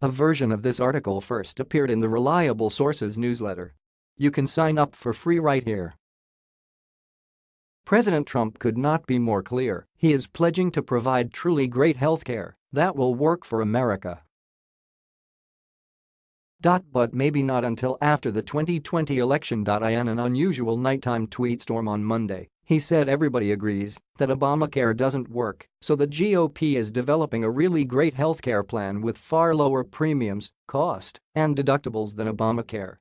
A version of this article first appeared in the Reliable Sources newsletter. You can sign up for free right here. President Trump could not be more clear, he is pledging to provide truly great health care that will work for America. But maybe not until after the 2020 election. In an unusual nighttime tweet storm on Monday, he said everybody agrees that Obamacare doesn't work, so the GOP is developing a really great healthcare plan with far lower premiums, cost, and deductibles than Obamacare.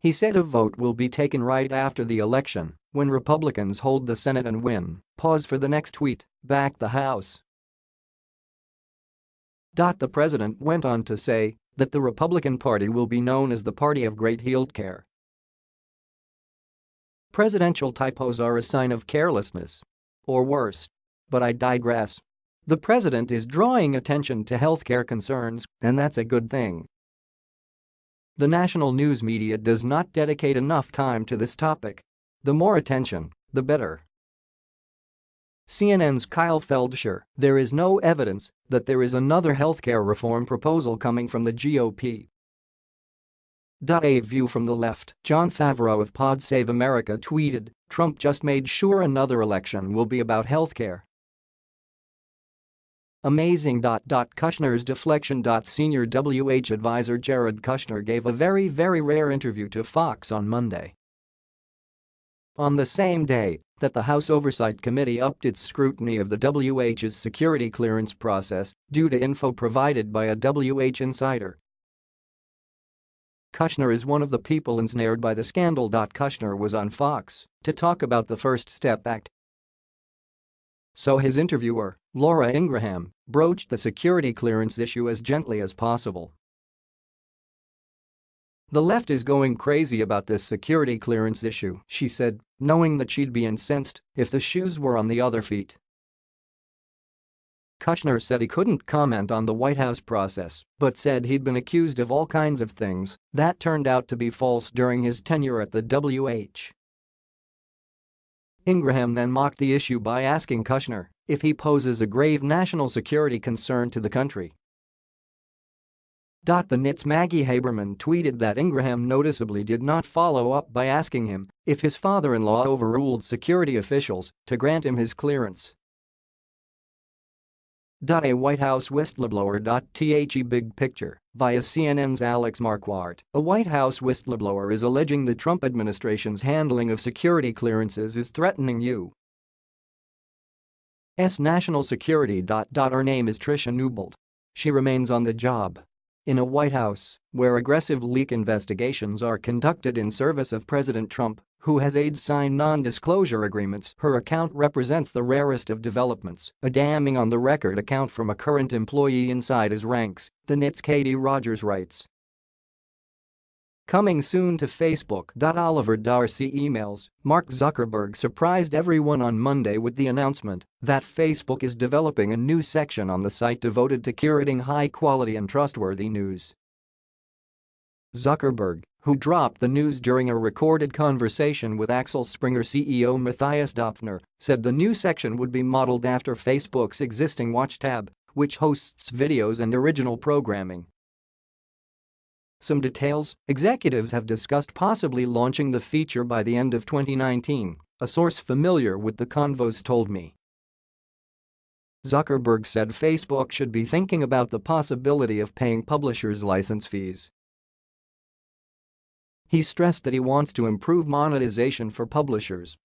He said a vote will be taken right after the election, when Republicans hold the Senate and win. Pause for the next tweet, back the House. The president went on to say that the Republican Party will be known as the party of great health care. Presidential typos are a sign of carelessness. Or worse. But I digress. The president is drawing attention to healthcare concerns, and that's a good thing. The national news media does not dedicate enough time to this topic. The more attention, the better. CNN's Kyle Feldscher, there is no evidence that there is another healthcare reform proposal coming from the GOP. A view from the left, Jon Favreau of Pod Save America tweeted, Trump just made sure another election will be about healthcare. Amazing. Kushner's deflection. Senior WH advisor Jared Kushner gave a very very rare interview to Fox on Monday. On the same day that the House Oversight Committee upped its scrutiny of the WH's security clearance process due to info provided by a WH insider. Kushner is one of the people ensnared by the scandal. Kushner was on Fox to talk about the First Step Act so his interviewer, Laura Ingraham, broached the security clearance issue as gently as possible. The left is going crazy about this security clearance issue, she said, knowing that she'd be incensed if the shoes were on the other feet. Kushner said he couldn't comment on the White House process, but said he'd been accused of all kinds of things that turned out to be false during his tenure at the WH. Ingraham then mocked the issue by asking Kushner if he poses a grave national security concern to the country. The Nit's Maggie Haberman tweeted that Ingraham noticeably did not follow up by asking him if his father-in-law overruled security officials to grant him his clearance. A White House whistleblower. The big picture via CNN's Alex Marquardt, a White House whistleblower is alleging the Trump administration's handling of security clearances is threatening U.S. national security. Her name is Tricia Newbold. She remains on the job in a White House where aggressive leak investigations are conducted in service of President Trump who has aides sign non-disclosure agreements her account represents the rarest of developments, a damning on-the-record account from a current employee inside his ranks, the Nit's Katie Rogers writes. Coming soon to Facebook. Oliver Darcy emails, Mark Zuckerberg surprised everyone on Monday with the announcement that Facebook is developing a new section on the site devoted to curating high-quality and trustworthy news. Zuckerberg, who dropped the news during a recorded conversation with Axel Springer CEO Matthias Döpfner, said the new section would be modeled after Facebook's existing Watch tab, which hosts videos and original programming. Some details, executives have discussed possibly launching the feature by the end of 2019, a source familiar with the convos told me. Zuckerberg said Facebook should be thinking about the possibility of paying publishers license fees he stressed that he wants to improve monetization for publishers